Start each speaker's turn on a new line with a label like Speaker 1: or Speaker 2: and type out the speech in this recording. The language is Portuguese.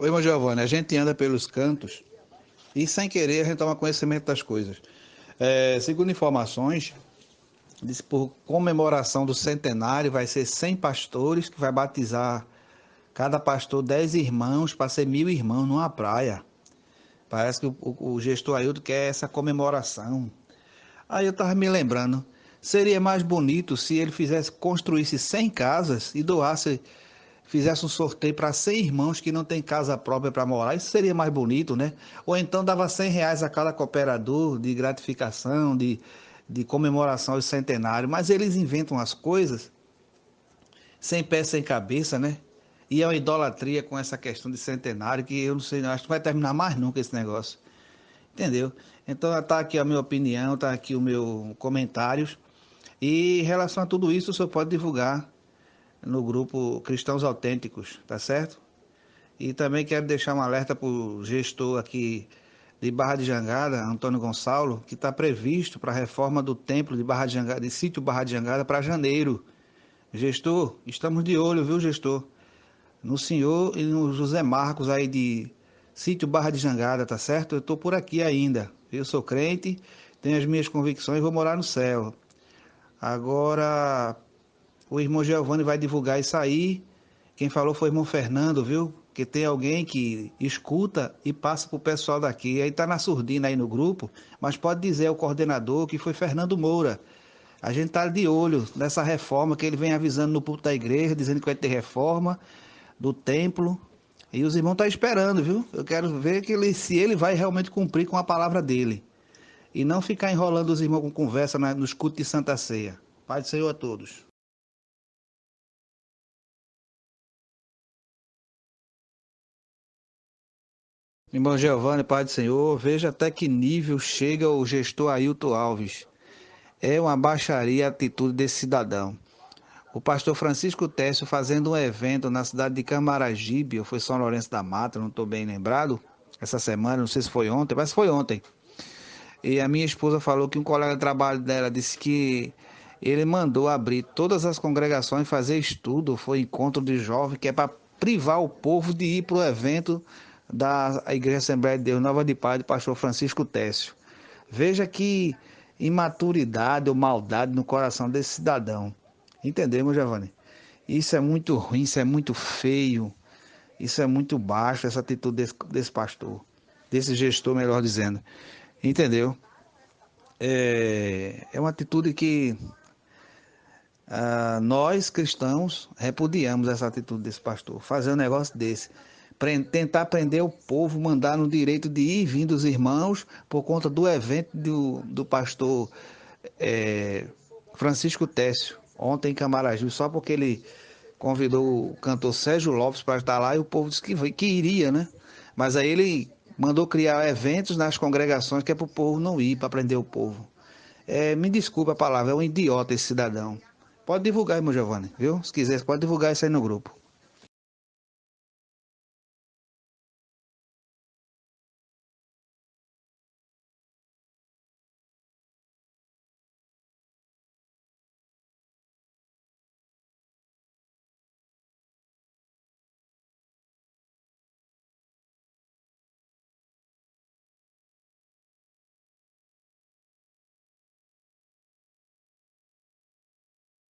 Speaker 1: Oi, irmão Giovanni, a gente anda pelos cantos e sem querer a gente toma conhecimento das coisas. É, segundo informações, diz por comemoração do centenário vai ser 100 pastores que vai batizar cada pastor 10 irmãos para ser mil irmãos numa praia. Parece que o, o, o gestor Ailton quer essa comemoração. Aí eu estava me lembrando, seria mais bonito se ele fizesse, construísse 100 casas e doasse, fizesse um sorteio para 100 irmãos que não tem casa própria para morar. Isso seria mais bonito, né? Ou então dava 100 reais a cada cooperador de gratificação, de, de comemoração ao centenário. Mas eles inventam as coisas sem pé, sem cabeça, né? E é uma idolatria com essa questão de centenário que eu não sei, acho que vai terminar mais nunca esse negócio. Entendeu? Então está aqui a minha opinião, está aqui o meu comentários. E em relação a tudo isso, o senhor pode divulgar no grupo Cristãos Autênticos, tá certo? E também quero deixar um alerta para o gestor aqui de Barra de Jangada, Antônio Gonçalo, que está previsto para a reforma do templo de Barra de Jangada, de sítio Barra de Jangada para janeiro. Gestor, estamos de olho, viu, gestor? No senhor e no José Marcos aí de sítio Barra de Jangada, tá certo? Eu estou por aqui ainda. Eu sou crente, tenho as minhas convicções, vou morar no céu. Agora, o irmão Giovanni vai divulgar isso aí. Quem falou foi o irmão Fernando, viu? Que tem alguém que escuta e passa para o pessoal daqui. Aí tá na surdina aí no grupo, mas pode dizer ao coordenador que foi Fernando Moura. A gente tá de olho nessa reforma que ele vem avisando no púlpito da igreja, dizendo que vai ter reforma do templo, e os irmãos estão tá esperando, viu? Eu quero ver que ele, se ele vai realmente cumprir com a palavra dele. E não ficar enrolando os irmãos com conversa nos cultos de Santa Ceia. Pai do Senhor a todos. Irmão Giovanni, Pai do Senhor, veja até que nível chega o gestor Ailton Alves. É uma baixaria a atitude desse cidadão. O pastor Francisco Técio fazendo um evento na cidade de Camaragibe, ou foi São Lourenço da Mata, não estou bem lembrado, essa semana, não sei se foi ontem, mas foi ontem. E a minha esposa falou que um colega de trabalho dela disse que ele mandou abrir todas as congregações, fazer estudo, foi encontro de jovens, que é para privar o povo de ir para o evento da Igreja Assembleia de Deus Nova de Paz do pastor Francisco Técio. Veja que imaturidade ou maldade no coração desse cidadão. Entendemos, Giovanni? Isso é muito ruim, isso é muito feio, isso é muito baixo, essa atitude desse, desse pastor, desse gestor, melhor dizendo. Entendeu? É, é uma atitude que ah, nós cristãos repudiamos essa atitude desse pastor, fazer um negócio desse. Tentar prender o povo, mandar no direito de ir e vir dos irmãos por conta do evento do, do pastor é, Francisco Técio ontem em Camaraju, só porque ele convidou o cantor Sérgio Lopes para estar lá e o povo disse que, que iria, né? Mas aí ele mandou criar eventos nas congregações que é para o povo não ir, para prender o povo. É, me desculpa a palavra, é um idiota esse cidadão. Pode divulgar, irmão Giovanni, viu? Se quiser, pode divulgar isso aí no grupo.